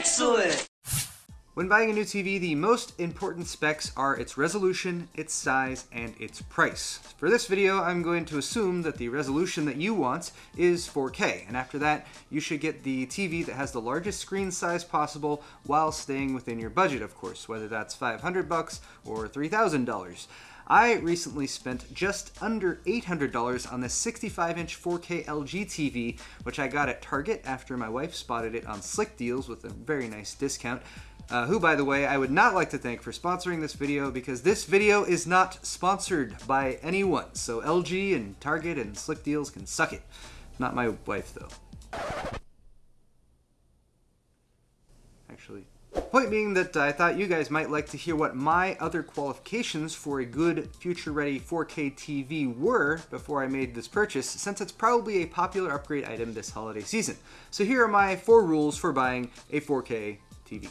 Excellent! When buying a new TV, the most important specs are its resolution, its size, and its price. For this video, I'm going to assume that the resolution that you want is 4K, and after that, you should get the TV that has the largest screen size possible while staying within your budget, of course, whether that's 500 bucks or $3,000. I recently spent just under $800 on this 65-inch 4K LG TV, which I got at Target after my wife spotted it on Slickdeals with a very nice discount uh, who, by the way, I would not like to thank for sponsoring this video because this video is not sponsored by anyone. So LG and Target and Slickdeals can suck it. Not my wife, though. Actually. Point being that I thought you guys might like to hear what my other qualifications for a good future-ready 4K TV were before I made this purchase, since it's probably a popular upgrade item this holiday season. So here are my four rules for buying a 4K TV.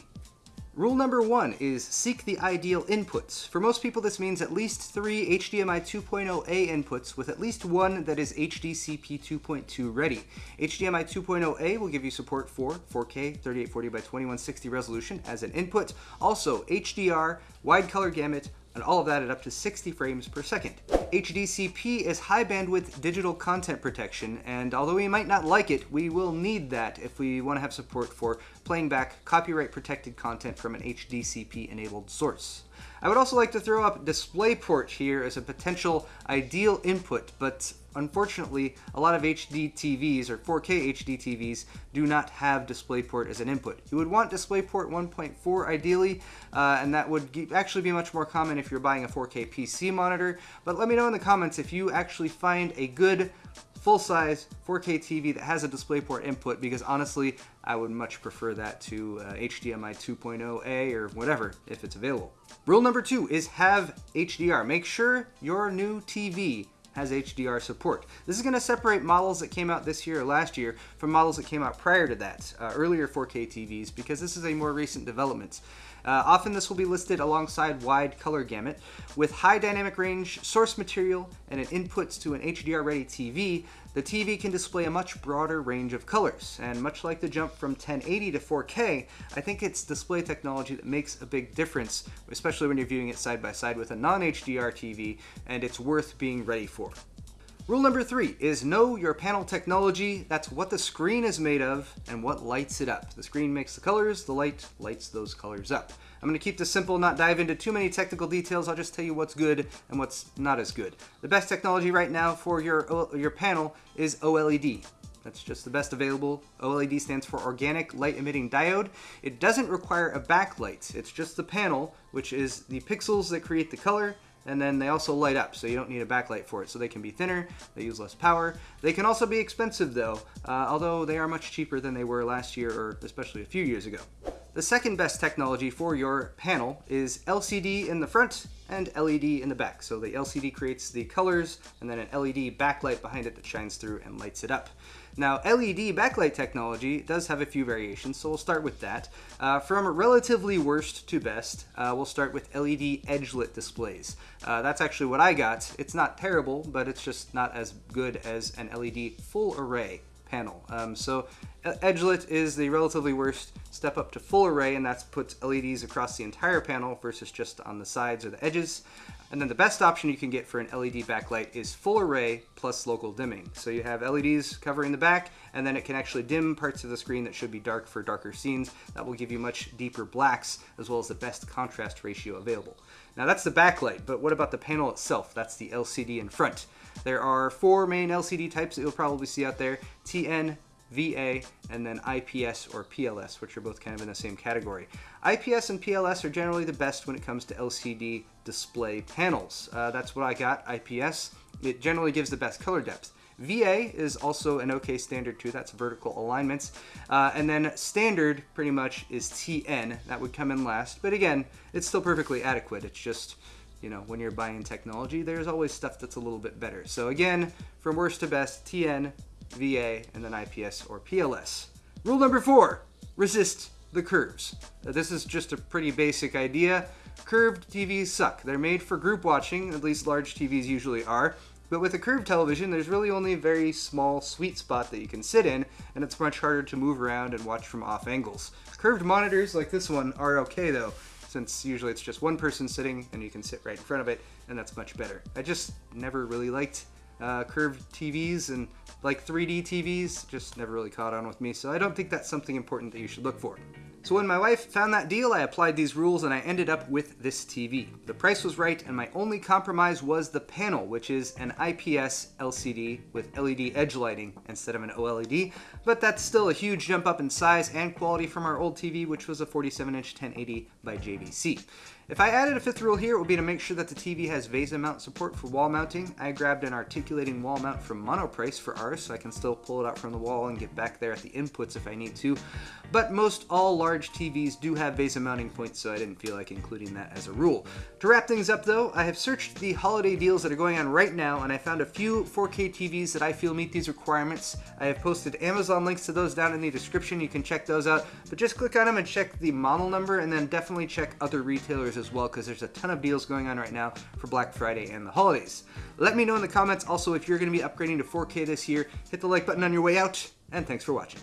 Rule number one is seek the ideal inputs. For most people, this means at least three HDMI 2.0A inputs with at least one that is HDCP 2.2 ready. HDMI 2.0A will give you support for 4K 3840 by 2160 resolution as an input. Also, HDR, wide color gamut, and all of that at up to 60 frames per second. HDCP is high bandwidth digital content protection, and although we might not like it, we will need that if we want to have support for playing back copyright protected content from an HDCP enabled source. I would also like to throw up DisplayPort here as a potential ideal input, but unfortunately, a lot of HD TVs or 4K HD TVs do not have DisplayPort as an input. You would want DisplayPort 1.4 ideally, uh, and that would actually be much more common if you're buying a 4K PC monitor, but let me know in the comments if you actually find a good full-size 4K TV that has a DisplayPort input because honestly, I would much prefer that to uh, HDMI 2.0A or whatever if it's available. Rule number two is have HDR. Make sure your new TV has HDR support. This is going to separate models that came out this year or last year from models that came out prior to that, uh, earlier 4K TVs, because this is a more recent development. Uh, often this will be listed alongside wide color gamut. With high dynamic range, source material, and an inputs to an HDR-ready TV, the TV can display a much broader range of colors. And much like the jump from 1080 to 4K, I think it's display technology that makes a big difference, especially when you're viewing it side by side with a non-HDR TV, and it's worth being ready for. Rule number three is know your panel technology. That's what the screen is made of and what lights it up. The screen makes the colors, the light lights those colors up. I'm going to keep this simple, not dive into too many technical details. I'll just tell you what's good and what's not as good. The best technology right now for your, your panel is OLED. That's just the best available. OLED stands for Organic Light Emitting Diode. It doesn't require a backlight. It's just the panel, which is the pixels that create the color, and then they also light up so you don't need a backlight for it so they can be thinner they use less power they can also be expensive though uh, although they are much cheaper than they were last year or especially a few years ago the second best technology for your panel is LCD in the front and LED in the back. So the LCD creates the colors and then an LED backlight behind it that shines through and lights it up. Now LED backlight technology does have a few variations, so we'll start with that. Uh, from relatively worst to best, uh, we'll start with LED edge-lit displays. Uh, that's actually what I got. It's not terrible, but it's just not as good as an LED full array panel. Um, so edgelit is the relatively worst step up to full array and that's puts LEDs across the entire panel versus just on the sides or the edges. And then the best option you can get for an LED backlight is full array plus local dimming. So you have LEDs covering the back and then it can actually dim parts of the screen that should be dark for darker scenes. That will give you much deeper blacks as well as the best contrast ratio available. Now that's the backlight, but what about the panel itself? That's the LCD in front. There are four main LCD types that you'll probably see out there, TN, VA, and then IPS or PLS, which are both kind of in the same category. IPS and PLS are generally the best when it comes to LCD display panels. Uh, that's what I got, IPS. It generally gives the best color depth. VA is also an okay standard too, that's vertical alignments. Uh, and then standard pretty much is TN, that would come in last. But again, it's still perfectly adequate. It's just, you know, when you're buying technology, there's always stuff that's a little bit better. So again, from worst to best, TN, VA, and then IPS or PLS. Rule number four, resist the curves. Uh, this is just a pretty basic idea. Curved TVs suck. They're made for group watching, at least large TVs usually are. But with a curved television, there's really only a very small sweet spot that you can sit in, and it's much harder to move around and watch from off angles. Curved monitors like this one are okay though, since usually it's just one person sitting and you can sit right in front of it, and that's much better. I just never really liked uh, curved TVs and like 3D TVs, just never really caught on with me, so I don't think that's something important that you should look for. So when my wife found that deal, I applied these rules and I ended up with this TV. The price was right and my only compromise was the panel, which is an IPS LCD with LED edge lighting instead of an OLED, but that's still a huge jump up in size and quality from our old TV, which was a 47-inch 1080 by JVC. If I added a fifth rule here, it would be to make sure that the TV has VESA mount support for wall mounting. I grabbed an articulating wall mount from Monoprice for ours, so I can still pull it out from the wall and get back there at the inputs if I need to. But most all large TVs do have VESA mounting points, so I didn't feel like including that as a rule. To wrap things up though, I have searched the holiday deals that are going on right now, and I found a few 4K TVs that I feel meet these requirements. I have posted Amazon links to those down in the description, you can check those out. But just click on them and check the model number, and then definitely check other retailers as well because there's a ton of deals going on right now for Black Friday and the holidays. Let me know in the comments also if you're going to be upgrading to 4K this year. Hit the like button on your way out, and thanks for watching.